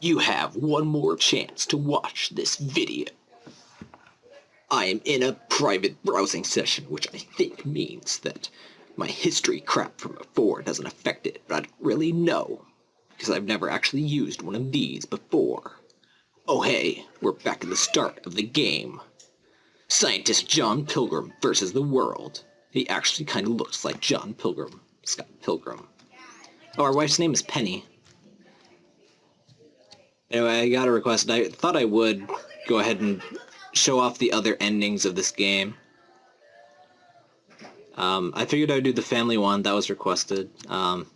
You have one more chance to watch this video. I am in a private browsing session, which I think means that my history crap from before doesn't affect it, but I don't really know, because I've never actually used one of these before. Oh hey, we're back at the start of the game. Scientist John Pilgrim versus the world. He actually kind of looks like John Pilgrim, Scott Pilgrim. Oh, our wife's name is Penny. Anyway, I got a request. I thought I would go ahead and show off the other endings of this game. Um, I figured I'd do the family one. That was requested. Um,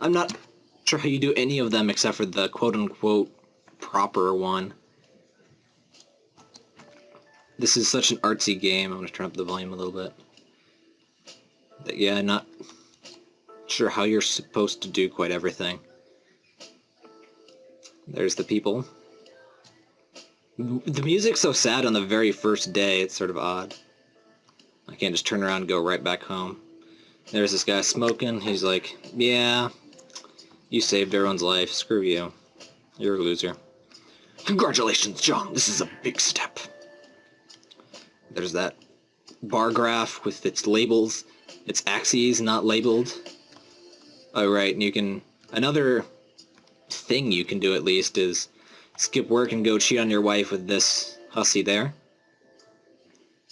I'm not sure how you do any of them except for the quote-unquote proper one. This is such an artsy game. I'm going to turn up the volume a little bit. But yeah, not sure how you're supposed to do quite everything. There's the people. The music's so sad on the very first day, it's sort of odd. I can't just turn around and go right back home. There's this guy smoking, he's like, yeah, you saved everyone's life, screw you. You're a loser. Congratulations, John, this is a big step. There's that bar graph with its labels, its axes not labeled. Oh right, and you can, another thing you can do at least is skip work and go cheat on your wife with this hussy there.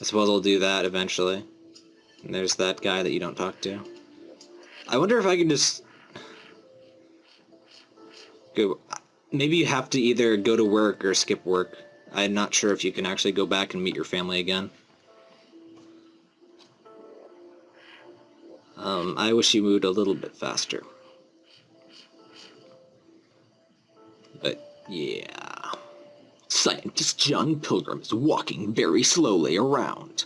I suppose I'll do that eventually. And there's that guy that you don't talk to. I wonder if I can just... Go... Maybe you have to either go to work or skip work. I'm not sure if you can actually go back and meet your family again. Um, I wish you moved a little bit faster. Yeah. Scientist John Pilgrim is walking very slowly around.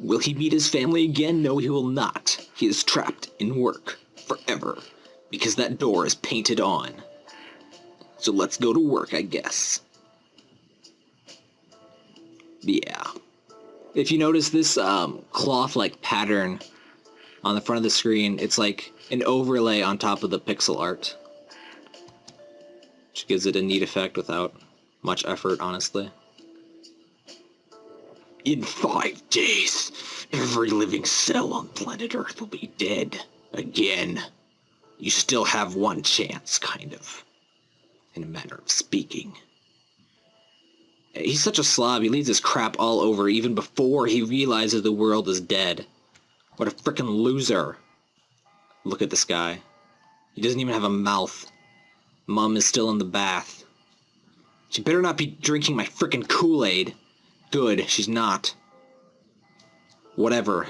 Will he meet his family again? No, he will not. He is trapped in work forever because that door is painted on. So let's go to work, I guess. Yeah. If you notice this um, cloth-like pattern on the front of the screen, it's like an overlay on top of the pixel art which gives it a neat effect without much effort, honestly. In five days, every living cell on planet Earth will be dead. Again. You still have one chance, kind of. In a manner of speaking. He's such a slob, he leaves his crap all over even before he realizes the world is dead. What a frickin' loser. Look at this guy. He doesn't even have a mouth. Mom is still in the bath. She better not be drinking my frickin' Kool-Aid. Good, she's not. Whatever.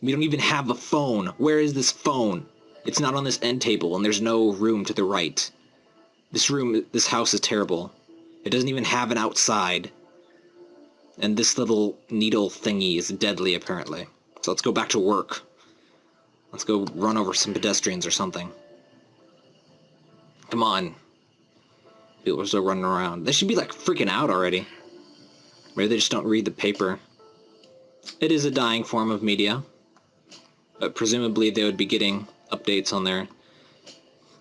We don't even have a phone. Where is this phone? It's not on this end table, and there's no room to the right. This room, this house is terrible. It doesn't even have an outside. And this little needle thingy is deadly, apparently. So let's go back to work. Let's go run over some pedestrians or something. Come on. People are still running around. They should be like freaking out already. Maybe they just don't read the paper. It is a dying form of media. But presumably they would be getting updates on their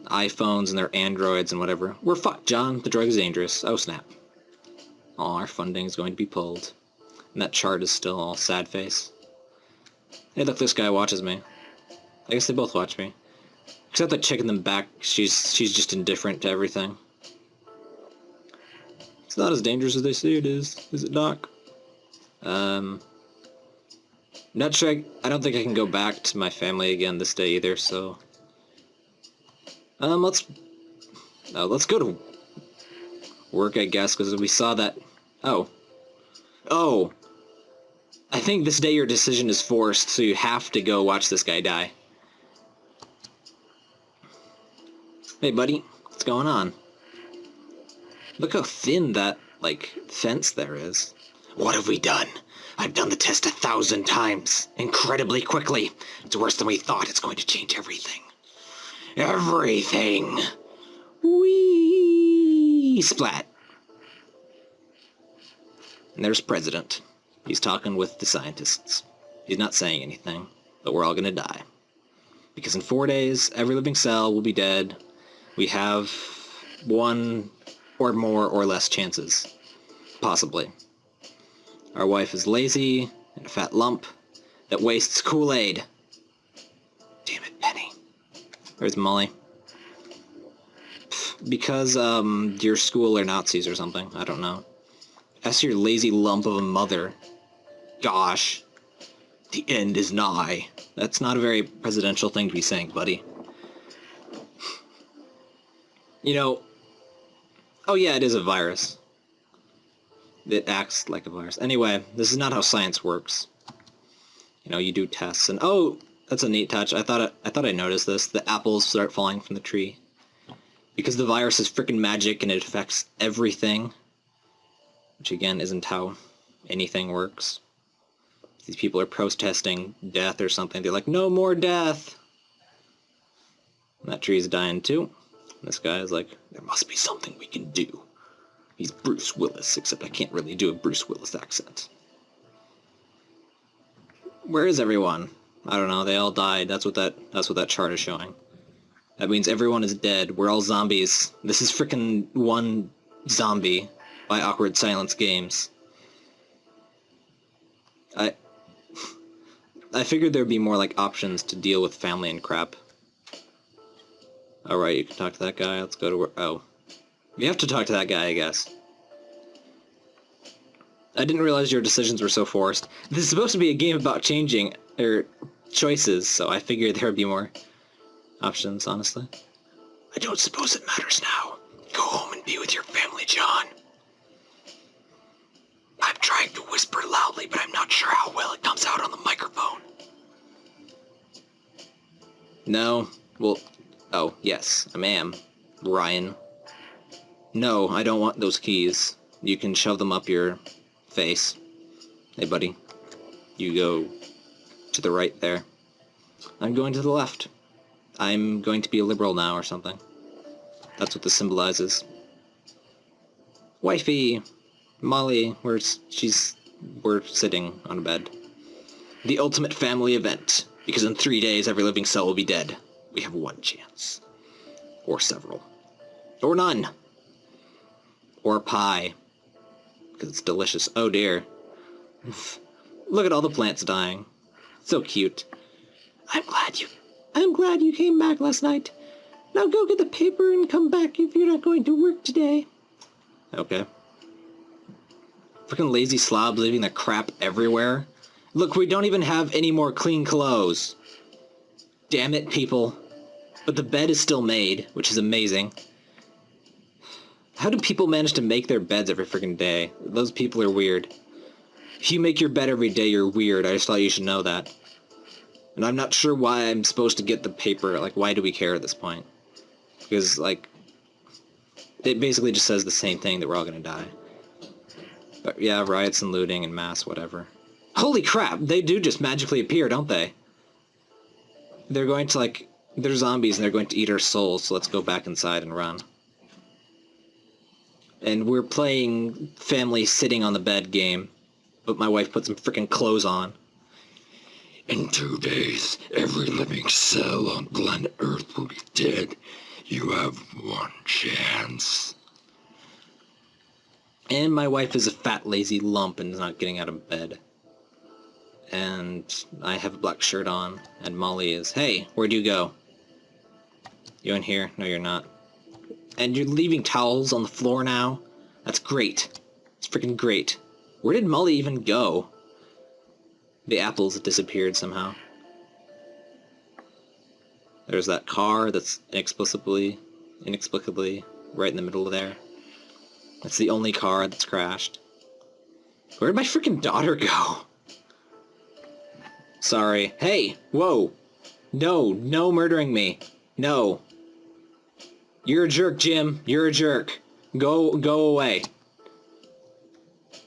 iPhones and their Androids and whatever. We're fucked, John. The drug is dangerous. Oh, snap. Oh, our funding is going to be pulled. And that chart is still all sad face. Hey, look, this guy watches me. I guess they both watch me. Except the chick in the back, she's she's just indifferent to everything. It's not as dangerous as they say it is, is it, Doc? Um, not sure. I, I don't think I can go back to my family again this day either. So, um, let's uh, let's go to work, I guess, because we saw that. Oh, oh. I think this day your decision is forced, so you have to go watch this guy die. Hey, buddy. What's going on? Look how thin that, like, fence there is. What have we done? I've done the test a thousand times. Incredibly quickly. It's worse than we thought. It's going to change everything. Everything! Whee! Splat. And there's President. He's talking with the scientists. He's not saying anything, but we're all gonna die. Because in four days, every living cell will be dead, we have one or more or less chances. Possibly. Our wife is lazy and a fat lump that wastes Kool-Aid. Damn it, Penny. Where's Molly? Because, um, your school are Nazis or something. I don't know. That's your lazy lump of a mother. Gosh. The end is nigh. That's not a very presidential thing to be saying, buddy. You know, oh yeah, it is a virus. It acts like a virus. Anyway, this is not how science works. You know, you do tests and oh, that's a neat touch. I thought I, I thought I noticed this. The apples start falling from the tree because the virus is freaking magic and it affects everything. Which again isn't how anything works. These people are protesting death or something. They're like, no more death. And that tree's dying too. This guy is like, there must be something we can do. He's Bruce Willis, except I can't really do a Bruce Willis accent. Where is everyone? I don't know, they all died. That's what that that's what that chart is showing. That means everyone is dead. We're all zombies. This is freaking one zombie by Awkward Silence Games. I I figured there'd be more like options to deal with family and crap. Alright, you can talk to that guy. Let's go to where... Oh. You have to talk to that guy, I guess. I didn't realize your decisions were so forced. This is supposed to be a game about changing, or choices, so I figured there would be more options, honestly. I don't suppose it matters now. Go home and be with your family, John. I'm trying to whisper loudly, but I'm not sure how well it comes out on the microphone. No. Well, Oh, yes, I am. Ryan. No, I don't want those keys. You can shove them up your face. Hey, buddy. You go to the right there. I'm going to the left. I'm going to be a liberal now or something. That's what this symbolizes. Wifey! Molly, we're, she's, we're sitting on a bed. The ultimate family event, because in three days every living cell will be dead we have one chance. Or several. Or none. Or pie. Because it's delicious. Oh dear. Look at all the plants dying. So cute. I'm glad you... I'm glad you came back last night. Now go get the paper and come back if you're not going to work today. Okay. Freaking lazy slobs leaving the crap everywhere. Look, we don't even have any more clean clothes. Damn it, people. But the bed is still made, which is amazing. How do people manage to make their beds every freaking day? Those people are weird. If you make your bed every day, you're weird. I just thought you should know that. And I'm not sure why I'm supposed to get the paper. Like, why do we care at this point? Because, like, it basically just says the same thing, that we're all gonna die. But yeah, riots and looting and mass, whatever. Holy crap! They do just magically appear, don't they? They're going to, like, they're zombies and they're going to eat our souls, so let's go back inside and run. And we're playing family sitting on the bed game, but my wife put some freaking clothes on. In two days, every living cell on planet Earth will be dead. You have one chance. And my wife is a fat, lazy lump and is not getting out of bed. And I have a black shirt on, and Molly is, Hey, where'd you go? You in here? No, you're not. And you're leaving towels on the floor now? That's great. It's freaking great. Where did Molly even go? The apples disappeared somehow. There's that car that's inexplicably, inexplicably right in the middle of there. That's the only car that's crashed. Where did my freaking daughter go? Sorry. Hey! Whoa! No, no murdering me. No. You're a jerk, Jim. You're a jerk. Go, go away.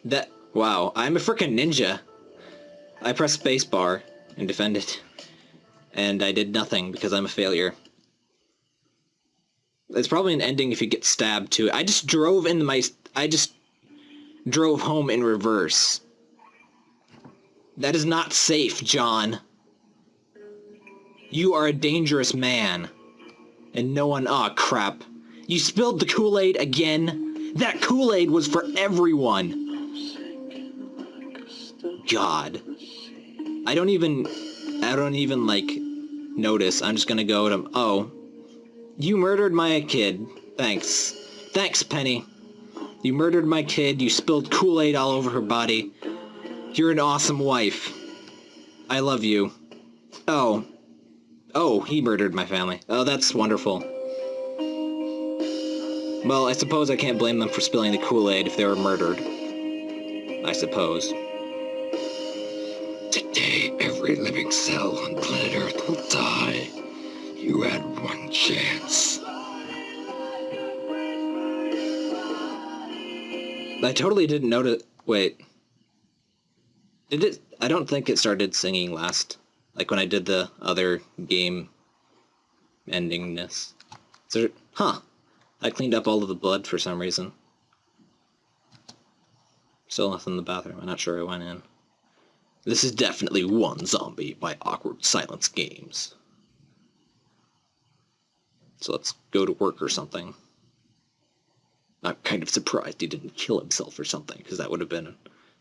That, wow, I'm a freaking ninja. I pressed spacebar and defended. And I did nothing because I'm a failure. It's probably an ending if you get stabbed too. I just drove into my, I just drove home in reverse. That is not safe, John. You are a dangerous man. And no one, aw oh, crap. You spilled the Kool-Aid again? That Kool-Aid was for everyone! God. I don't even... I don't even, like, notice. I'm just gonna go to... Oh. You murdered my kid. Thanks. Thanks, Penny. You murdered my kid. You spilled Kool-Aid all over her body. You're an awesome wife. I love you. Oh. Oh, he murdered my family. Oh, that's wonderful. Well, I suppose I can't blame them for spilling the Kool-Aid if they were murdered. I suppose. Today, every living cell on planet Earth will die. You had one chance. I totally didn't notice. Wait. Did it? I don't think it started singing last. Like when I did the other game endingness. So, huh. I cleaned up all of the blood for some reason. Still nothing in the bathroom. I'm not sure I went in. This is definitely one zombie by Awkward Silence Games. So let's go to work or something. I'm kind of surprised he didn't kill himself or something, because that would have been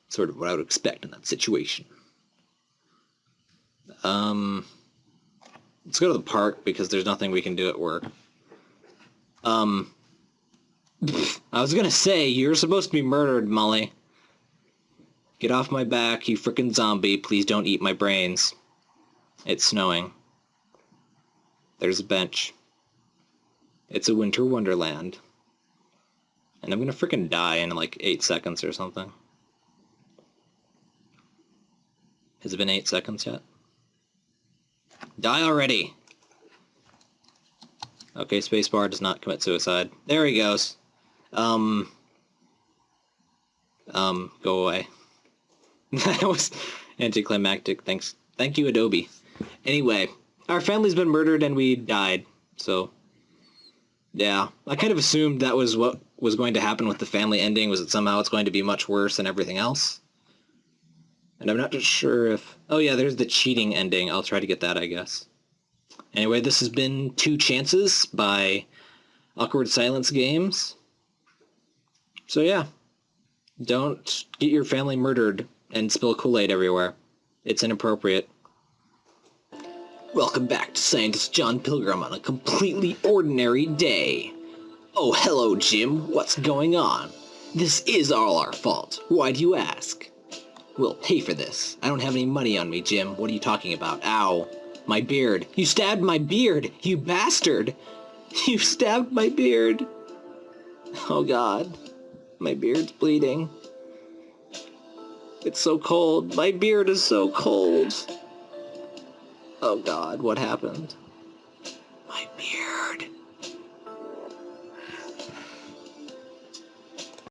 sort of what I would expect in that situation. Um, let's go to the park because there's nothing we can do at work. Um, I was gonna say, you're supposed to be murdered, Molly. Get off my back, you frickin' zombie. Please don't eat my brains. It's snowing. There's a bench. It's a winter wonderland. And I'm gonna frickin' die in like eight seconds or something. Has it been eight seconds yet? Die already! Okay, spacebar does not commit suicide. There he goes. Um... Um, go away. that was anticlimactic. Thanks. Thank you, Adobe. Anyway, our family's been murdered and we died. So, yeah. I kind of assumed that was what was going to happen with the family ending, was that somehow it's going to be much worse than everything else. And I'm not sure if... Oh yeah, there's the cheating ending. I'll try to get that, I guess. Anyway, this has been Two Chances by Awkward Silence Games. So yeah, don't get your family murdered and spill Kool-Aid everywhere. It's inappropriate. Welcome back to Scientist John Pilgrim on a completely ordinary day. Oh, hello, Jim. What's going on? This is all our fault. Why do you ask? We'll pay for this. I don't have any money on me, Jim. What are you talking about? Ow. My beard. You stabbed my beard, you bastard. You stabbed my beard. Oh, God. My beard's bleeding. It's so cold. My beard is so cold. Oh god, what happened?